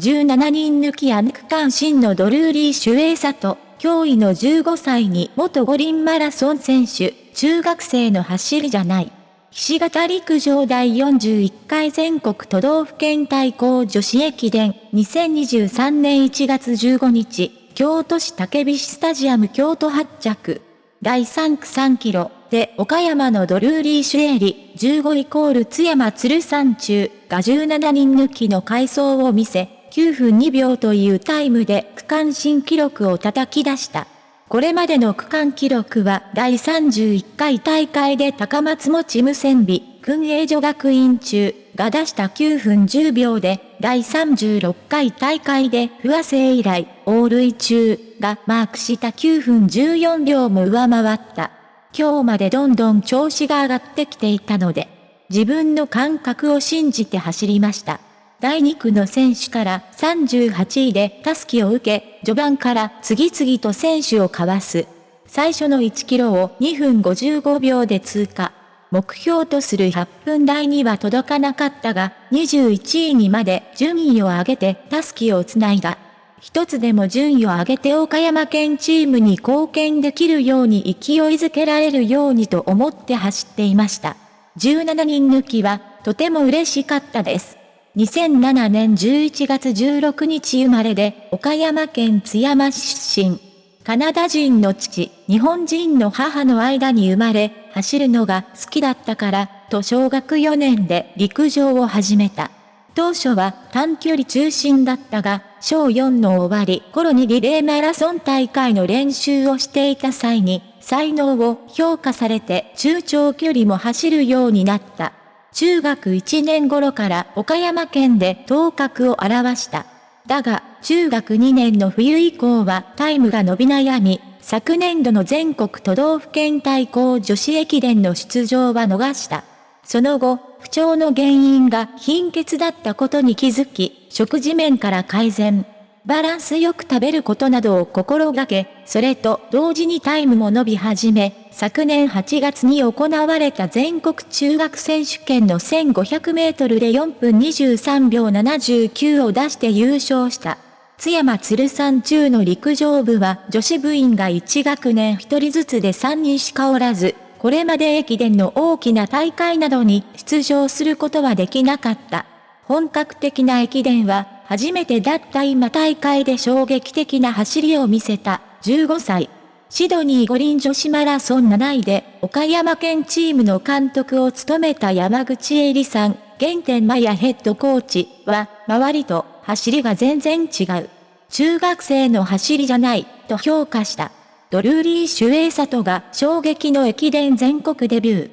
17人抜きアン区間新のドルーリー・シュエイサと、驚異の15歳に元五輪マラソン選手、中学生の走りじゃない。岸形陸上第41回全国都道府県対抗女子駅伝。2023年1月15日、京都市竹菱スタジアム京都発着。第3区3キロ。で岡山のドルーリー・シュエリ15イコール津山鶴山中。が17人抜きの回走を見せ、9分2秒というタイムで区間新記録を叩き出した。これまでの区間記録は第31回大会で高松持無線美、訓営所学院中が出した9分10秒で、第36回大会で不和生以来、オールイ中がマークした9分14秒も上回った。今日までどんどん調子が上がってきていたので、自分の感覚を信じて走りました。第2区の選手から38位でタスキを受け、序盤から次々と選手をかわす。最初の1キロを2分55秒で通過。目標とする8分台には届かなかったが、21位にまで順位を上げてタスキをつないだ。一つでも順位を上げて岡山県チームに貢献できるように勢いづけられるようにと思って走っていました。17人抜きはとても嬉しかったです。2007年11月16日生まれで岡山県津山市出身。カナダ人の父、日本人の母の間に生まれ、走るのが好きだったから、と小学4年で陸上を始めた。当初は短距離中心だったが、小4の終わり頃にリレーマラソン大会の練習をしていた際に、才能を評価されて中長距離も走るようになった。中学1年頃から岡山県で頭角を現した。だが、中学2年の冬以降はタイムが伸び悩み、昨年度の全国都道府県対抗女子駅伝の出場は逃した。その後、不調の原因が貧血だったことに気づき、食事面から改善。バランスよく食べることなどを心がけ、それと同時にタイムも伸び始め、昨年8月に行われた全国中学選手権の1500メートルで4分23秒79を出して優勝した。津山鶴山中の陸上部は女子部員が1学年1人ずつで3人しかおらず、これまで駅伝の大きな大会などに出場することはできなかった。本格的な駅伝は初めてだった今大会で衝撃的な走りを見せた15歳。シドニー五輪女子マラソン7位で岡山県チームの監督を務めた山口恵里さん、原点マヤヘッドコーチは、周りと走りが全然違う。中学生の走りじゃない、と評価した。ドルーリー・シュエイサトが衝撃の駅伝全国デビュー。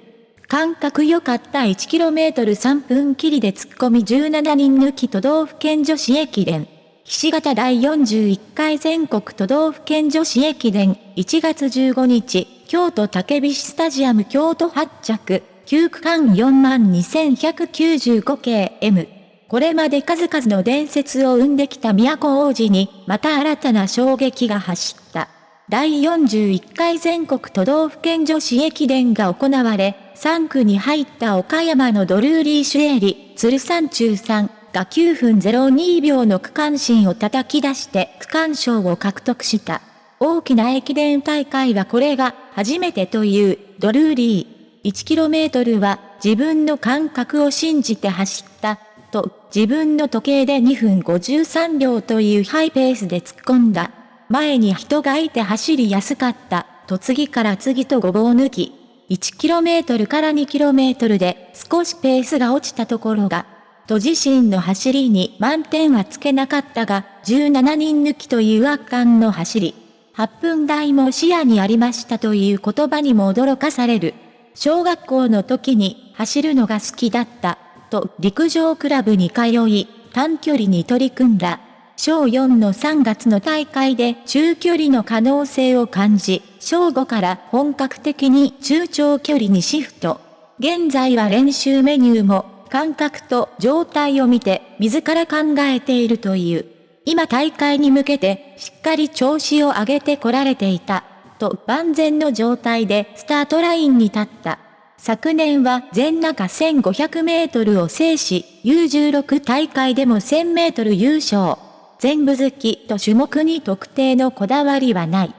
感覚良かった 1km3 分切りで突っ込み17人抜き都道府県女子駅伝。岸形第41回全国都道府県女子駅伝1月15日、京都竹菱スタジアム京都発着、9区間42,195系 M。これまで数々の伝説を生んできた都王子に、また新たな衝撃が走った。第41回全国都道府県女子駅伝が行われ、3区に入った岡山のドルーリー・シュエリ、鶴山中さんが9分02秒の区間新を叩き出して区間賞を獲得した。大きな駅伝大会はこれが初めてというドルーリー。1km は自分の感覚を信じて走ったと自分の時計で2分53秒というハイペースで突っ込んだ。前に人がいて走りやすかった。と次から次とごぼう抜き。1km から 2km で少しペースが落ちたところが、と自身の走りに満点はつけなかったが、17人抜きという圧巻の走り。8分台も視野にありましたという言葉にも驚かされる。小学校の時に走るのが好きだった、と陸上クラブに通い、短距離に取り組んだ。小4の3月の大会で中距離の可能性を感じ、小5から本格的に中長距離にシフト。現在は練習メニューも感覚と状態を見て自ら考えているという。今大会に向けてしっかり調子を上げてこられていた。と万全の状態でスタートラインに立った。昨年は全中1500メートルを制し、U16 大会でも1000メートル優勝。全部好きと種目に特定のこだわりはない。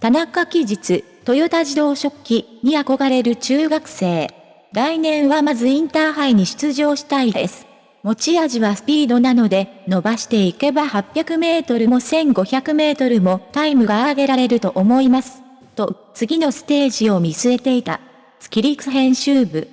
田中期日、トヨタ自動食器に憧れる中学生。来年はまずインターハイに出場したいです。持ち味はスピードなので、伸ばしていけば800メートルも1500メートルもタイムが上げられると思います。と、次のステージを見据えていた。スキリク編集部。